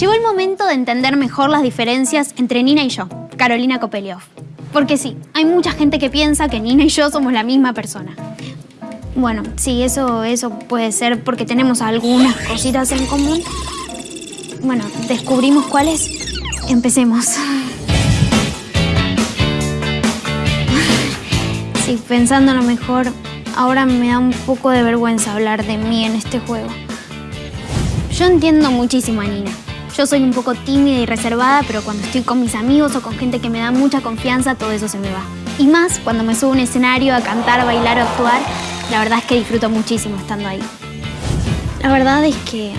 Llegó el momento de entender mejor las diferencias entre Nina y yo, Carolina Kopeliov. Porque sí, hay mucha gente que piensa que Nina y yo somos la misma persona. Bueno, sí, eso, eso puede ser porque tenemos algunas cositas en común. Bueno, descubrimos cuáles. Empecemos. Sí, pensándolo mejor, ahora me da un poco de vergüenza hablar de mí en este juego. Yo entiendo muchísimo a Nina. Yo soy un poco tímida y reservada, pero cuando estoy con mis amigos o con gente que me da mucha confianza, todo eso se me va. Y más cuando me subo a un escenario a cantar, bailar o actuar, la verdad es que disfruto muchísimo estando ahí. La verdad es que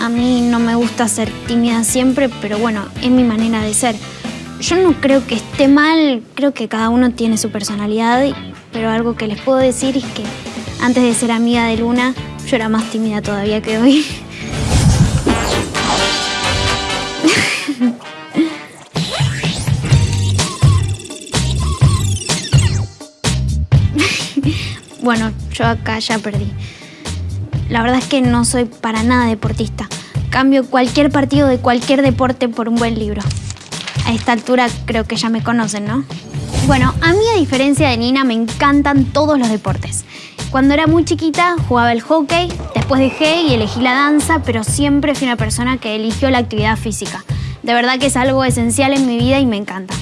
a mí no me gusta ser tímida siempre, pero bueno, es mi manera de ser. Yo no creo que esté mal, creo que cada uno tiene su personalidad, pero algo que les puedo decir es que antes de ser amiga de Luna, yo era más tímida todavía que hoy. Bueno, yo acá ya perdí. La verdad es que no soy para nada deportista. Cambio cualquier partido de cualquier deporte por un buen libro. A esta altura creo que ya me conocen, ¿no? Bueno, a mí a diferencia de Nina me encantan todos los deportes. Cuando era muy chiquita jugaba el hockey, después dejé y elegí la danza, pero siempre fui una persona que eligió la actividad física. De verdad que es algo esencial en mi vida y me encanta.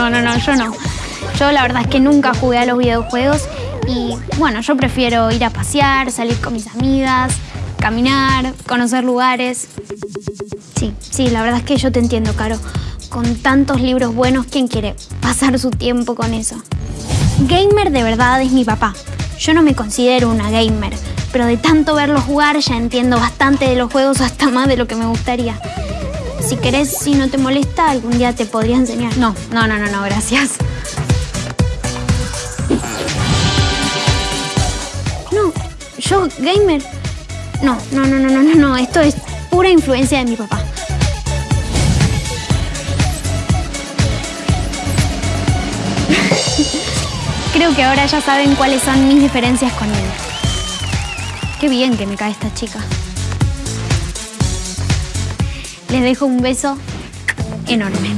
No, no, no, yo no. Yo la verdad es que nunca jugué a los videojuegos y bueno, yo prefiero ir a pasear, salir con mis amigas, caminar, conocer lugares. Sí, sí, la verdad es que yo te entiendo, Caro. Con tantos libros buenos, ¿quién quiere pasar su tiempo con eso? Gamer de verdad es mi papá. Yo no me considero una gamer, pero de tanto verlo jugar ya entiendo bastante de los juegos hasta más de lo que me gustaría. Si querés, si no te molesta, algún día te podría enseñar. No, no, no, no, no, gracias. No, yo, gamer. No, no, no, no, no, no, no. Esto es pura influencia de mi papá. Creo que ahora ya saben cuáles son mis diferencias con él. Qué bien que me cae esta chica. Les dejo un beso enorme.